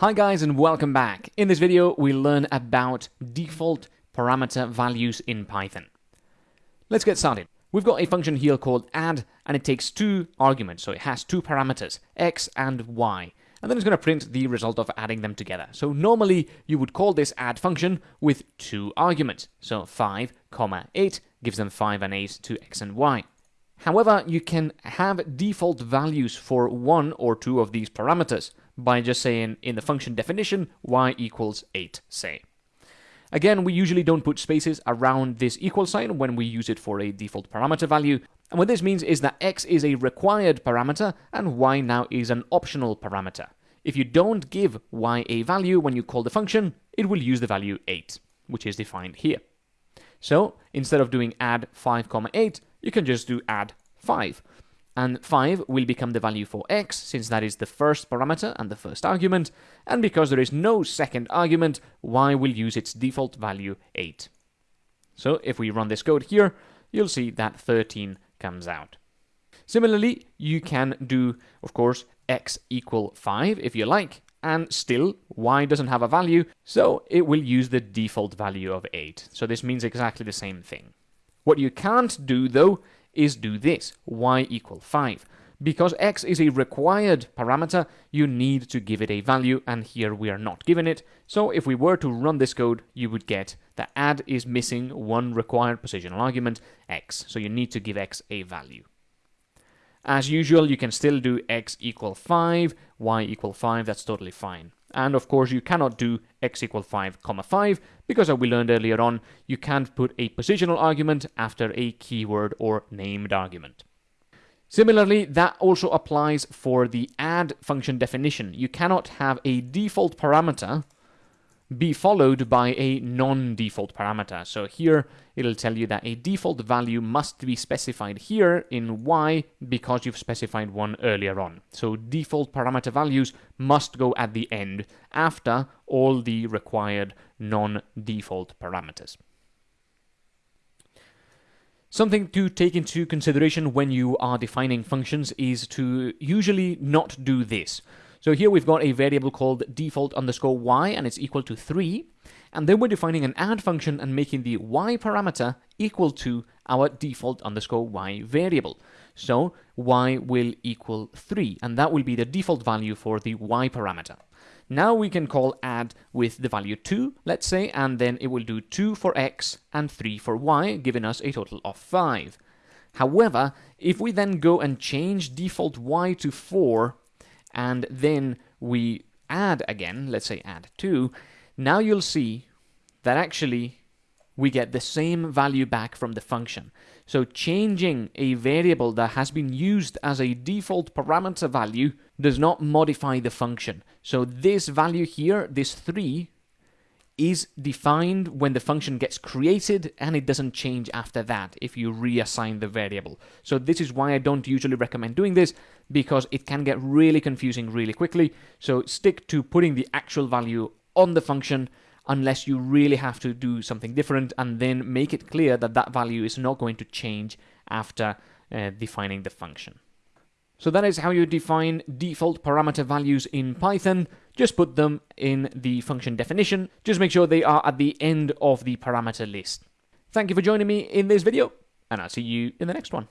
Hi guys and welcome back. In this video we learn about default parameter values in Python. Let's get started. We've got a function here called add and it takes two arguments, so it has two parameters, x and y. And then it's going to print the result of adding them together. So normally you would call this add function with two arguments. So 5, comma 8 gives them 5 and 8 to x and y. However, you can have default values for one or two of these parameters by just saying in the function definition y equals 8, say. Again, we usually don't put spaces around this equal sign when we use it for a default parameter value. And what this means is that x is a required parameter and y now is an optional parameter. If you don't give y a value when you call the function, it will use the value 8, which is defined here. So instead of doing add 5, comma 8, you can just do add 5. And 5 will become the value for x, since that is the first parameter and the first argument, and because there is no second argument, y will use its default value 8. So if we run this code here, you'll see that 13 comes out. Similarly, you can do, of course, x equal 5 if you like, and still y doesn't have a value, so it will use the default value of 8. So this means exactly the same thing. What you can't do, though, is do this, y equal 5. Because x is a required parameter, you need to give it a value, and here we are not given it. So if we were to run this code, you would get that add is missing one required positional argument, x. So you need to give x a value. As usual, you can still do x equal 5, y equal 5, that's totally fine. And of course, you cannot do x equal 5, comma 5, because as we learned earlier on, you can't put a positional argument after a keyword or named argument. Similarly, that also applies for the add function definition. You cannot have a default parameter be followed by a non-default parameter. So here it'll tell you that a default value must be specified here in y because you've specified one earlier on. So default parameter values must go at the end after all the required non-default parameters. Something to take into consideration when you are defining functions is to usually not do this. So here we've got a variable called default underscore y and it's equal to 3. And then we're defining an add function and making the y parameter equal to our default underscore y variable. So y will equal 3 and that will be the default value for the y parameter. Now we can call add with the value 2, let's say, and then it will do 2 for x and 3 for y, giving us a total of 5. However, if we then go and change default y to 4, and then we add again, let's say add 2, now you'll see that actually we get the same value back from the function. So changing a variable that has been used as a default parameter value does not modify the function. So this value here, this 3, is defined when the function gets created and it doesn't change after that if you reassign the variable. So this is why I don't usually recommend doing this because it can get really confusing really quickly. So stick to putting the actual value on the function unless you really have to do something different and then make it clear that that value is not going to change after uh, defining the function. So that is how you define default parameter values in Python. Just put them in the function definition. Just make sure they are at the end of the parameter list. Thank you for joining me in this video, and I'll see you in the next one.